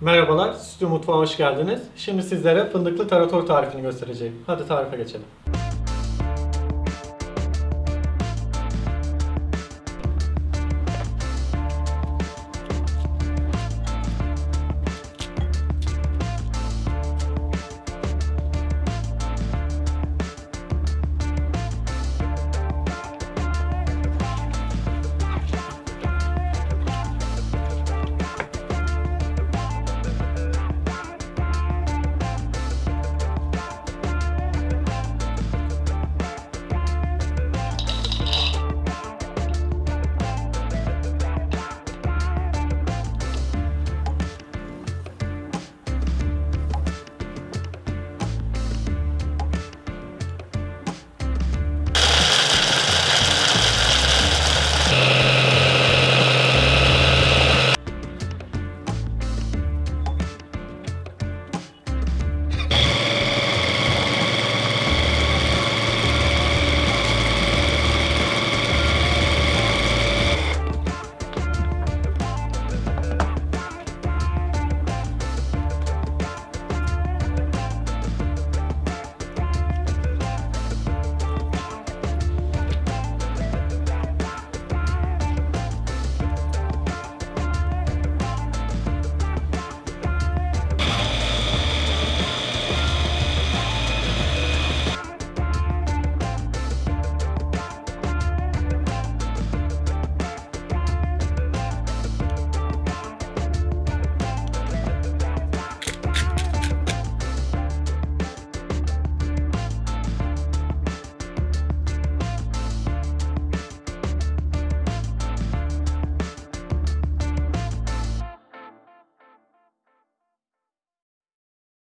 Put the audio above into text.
Merhabalar, Stüdyo Mutfağa hoş geldiniz. Şimdi sizlere fındıklı tarator tarifini göstereceğim. Hadi tarife geçelim.